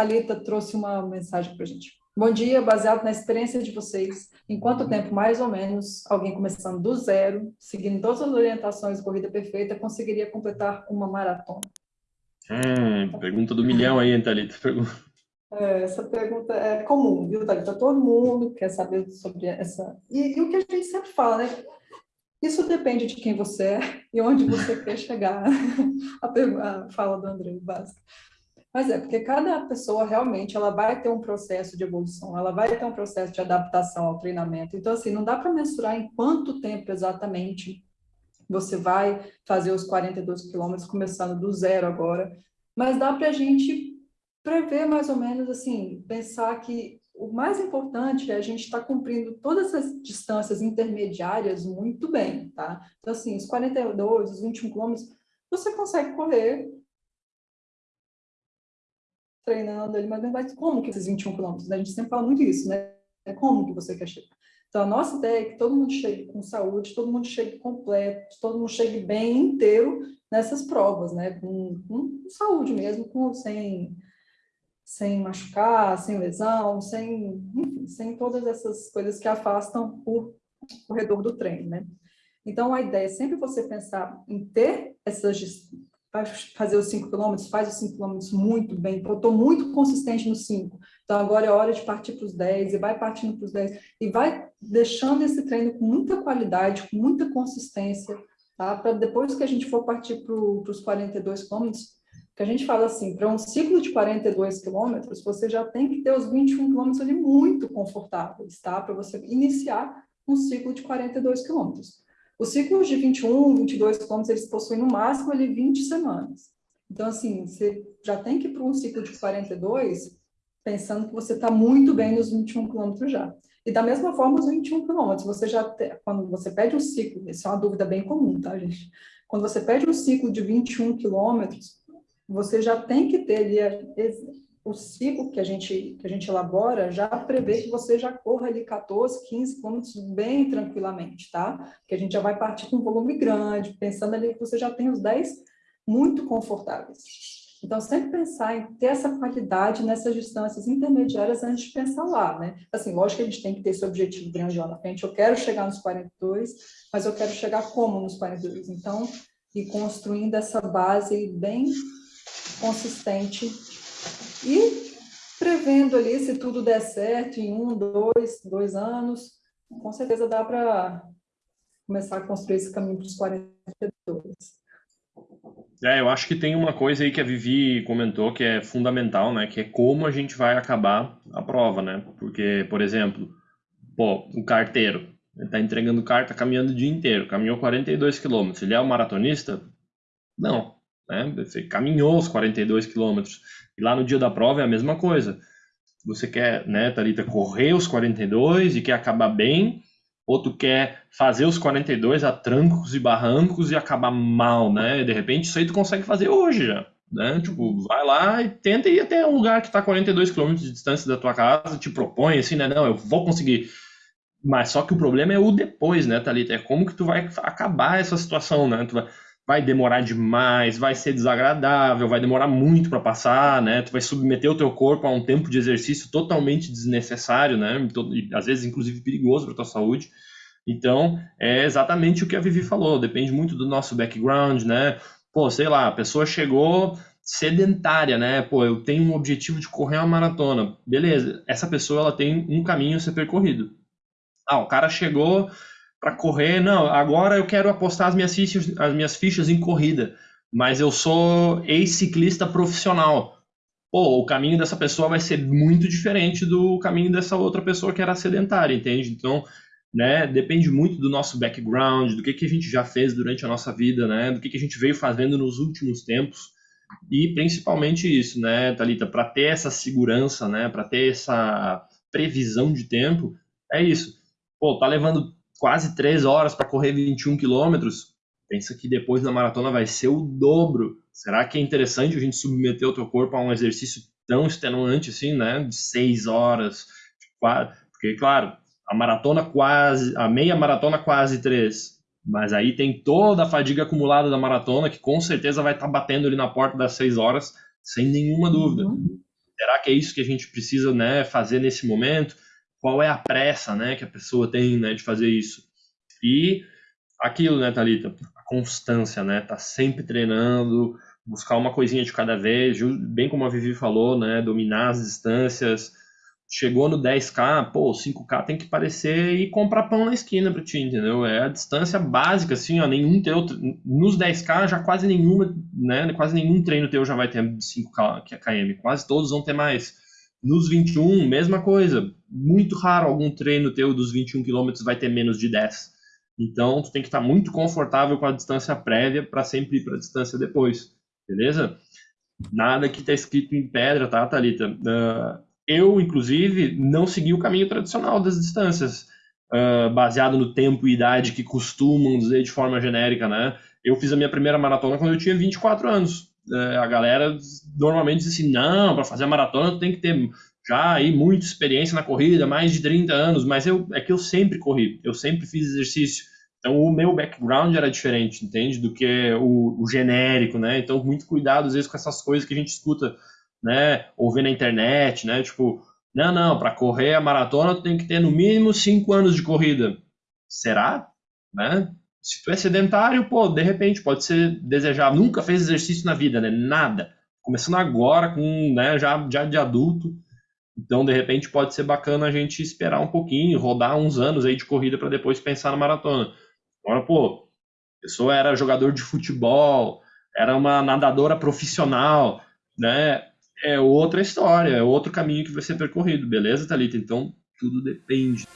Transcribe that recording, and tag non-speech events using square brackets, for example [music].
Thalita trouxe uma mensagem para a gente. Bom dia, baseado na experiência de vocês, em quanto tempo, mais ou menos, alguém começando do zero, seguindo todas as orientações corrida perfeita, conseguiria completar uma maratona? Hum, pergunta do milhão aí, Thalita. É, essa pergunta é comum, viu, Thalita? Todo mundo quer saber sobre essa... E, e o que a gente sempre fala, né? Isso depende de quem você é e onde você quer chegar. [laughs] A, a fala do André, básica. Mas é, porque cada pessoa realmente ela vai ter um processo de evolução, ela vai ter um processo de adaptação ao treinamento. Então, assim, não dá para mensurar em quanto tempo exatamente você vai fazer os 42 quilômetros, começando do zero agora, mas dá para a gente prever mais ou menos, assim, pensar que o mais importante é a gente estar tá cumprindo todas as distâncias intermediárias muito bem, tá? Então, assim, os 42, os 21 quilômetros, você consegue correr treinando ali, mas, mas como que esses 21 quilômetros? Né? A gente sempre fala muito isso, né? É como que você quer chegar? Então, a nossa ideia é que todo mundo chegue com saúde, todo mundo chegue completo, todo mundo chegue bem inteiro nessas provas, né? Com, com saúde mesmo, com, sem, sem machucar, sem lesão, sem, enfim, sem todas essas coisas que afastam o corredor do treino, né? Então, a ideia é sempre você pensar em ter essas vai fazer os 5 quilômetros, faz os 5 quilômetros muito bem, eu estou muito consistente nos 5, então agora é hora de partir para os 10, e vai partindo para os 10, e vai deixando esse treino com muita qualidade, com muita consistência, tá? para depois que a gente for partir para os 42 quilômetros, que a gente fala assim, para um ciclo de 42 quilômetros, você já tem que ter os 21 quilômetros ali muito confortáveis, tá? para você iniciar um ciclo de 42 quilômetros. Os ciclos de 21, 22 quilômetros, eles possuem no máximo ali 20 semanas. Então, assim, você já tem que ir para um ciclo de 42, pensando que você está muito bem nos 21 quilômetros já. E da mesma forma, os 21 quilômetros, você já quando você pede um ciclo, isso é uma dúvida bem comum, tá, gente? Quando você pede um ciclo de 21 quilômetros, você já tem que ter ali o ciclo que a gente, que a gente elabora já prevê que você já corra ali 14, 15 quilômetros bem tranquilamente, tá? Que a gente já vai partir com um volume grande, pensando ali que você já tem os 10 muito confortáveis. Então, sempre pensar em ter essa qualidade nessas distâncias intermediárias antes de pensar lá, né? Assim, lógico que a gente tem que ter esse objetivo grande lá na frente. Eu quero chegar nos 42, mas eu quero chegar como nos 42? Então, ir construindo essa base bem consistente e prevendo ali, se tudo der certo, em um, dois, dois anos, com certeza dá para começar a construir esse caminho para os 42. É, eu acho que tem uma coisa aí que a Vivi comentou que é fundamental, né? Que é como a gente vai acabar a prova, né? Porque, por exemplo, pô, o carteiro, ele tá entregando carta caminhando o dia inteiro, caminhou 42 quilômetros. Ele é um maratonista? Não, né? Você caminhou os 42 quilômetros. E lá no dia da prova é a mesma coisa. Você quer, né, Thalita, correr os 42 e quer acabar bem, ou tu quer fazer os 42 a trancos e barrancos e acabar mal, né? De repente isso aí tu consegue fazer hoje já, né? Tipo, vai lá e tenta ir até um lugar que está 42 km de distância da tua casa, te propõe assim, né? Não, eu vou conseguir. Mas só que o problema é o depois, né, Thalita? É como que tu vai acabar essa situação, né? Tu vai vai demorar demais, vai ser desagradável, vai demorar muito para passar, né? Tu vai submeter o teu corpo a um tempo de exercício totalmente desnecessário, né? E, às vezes, inclusive, perigoso para tua saúde. Então, é exatamente o que a Vivi falou, depende muito do nosso background, né? Pô, sei lá, a pessoa chegou sedentária, né? Pô, eu tenho um objetivo de correr uma maratona. Beleza, essa pessoa ela tem um caminho a ser percorrido. Ah, o cara chegou para correr, não, agora eu quero apostar as minhas fichas, as minhas fichas em corrida, mas eu sou ex-ciclista profissional. Pô, o caminho dessa pessoa vai ser muito diferente do caminho dessa outra pessoa que era sedentária, entende? Então, né, depende muito do nosso background, do que, que a gente já fez durante a nossa vida, né, do que, que a gente veio fazendo nos últimos tempos, e principalmente isso, né, Thalita, para ter essa segurança, né, para ter essa previsão de tempo, é isso. Pô, tá levando quase três horas para correr 21 quilômetros, pensa que depois da maratona vai ser o dobro. Será que é interessante a gente submeter o teu corpo a um exercício tão extenuante assim, né? De seis horas, porque claro, a maratona quase, a meia maratona quase três, mas aí tem toda a fadiga acumulada da maratona que com certeza vai estar tá batendo ali na porta das seis horas, sem nenhuma dúvida. Uhum. Será que é isso que a gente precisa, né, fazer nesse momento? Qual é a pressa, né, que a pessoa tem, né, de fazer isso? E aquilo, né, Thalita? A constância, né? Tá sempre treinando, buscar uma coisinha de cada vez, bem como a Vivi falou, né? Dominar as distâncias. Chegou no 10K, pô, 5K tem que parecer e comprar pão na esquina para ti, entendeu? É a distância básica, assim, ó, nenhum teu, nos 10K já quase nenhuma, né, quase nenhum treino teu já vai ter 5K, que é KM, quase todos vão ter mais. Nos 21, mesma coisa, muito raro algum treino teu dos 21 km vai ter menos de 10. Então, tu tem que estar muito confortável com a distância prévia para sempre ir para a distância depois, beleza? Nada que está escrito em pedra, tá, Thalita? Uh, eu, inclusive, não segui o caminho tradicional das distâncias, uh, baseado no tempo e idade que costumam dizer de forma genérica, né? Eu fiz a minha primeira maratona quando eu tinha 24 anos. Uh, a galera normalmente diz assim, não, para fazer a maratona tem que ter já aí muita experiência na corrida, mais de 30 anos, mas eu é que eu sempre corri, eu sempre fiz exercício. Então o meu background era diferente, entende? Do que o, o genérico, né? Então muito cuidado às vezes com essas coisas que a gente escuta, né? Ou vê na internet, né? Tipo, não, não, para correr a maratona tem que ter no mínimo 5 anos de corrida. Será? Né? Se tu é sedentário, pô, de repente pode ser desejável. Nunca fez exercício na vida, né? Nada. Começando agora com, né, já, já de adulto então, de repente, pode ser bacana a gente esperar um pouquinho, rodar uns anos aí de corrida para depois pensar na maratona. Agora, pô, a pessoa era jogador de futebol, era uma nadadora profissional, né? É outra história, é outro caminho que vai ser percorrido, beleza, Thalita? Então, tudo depende.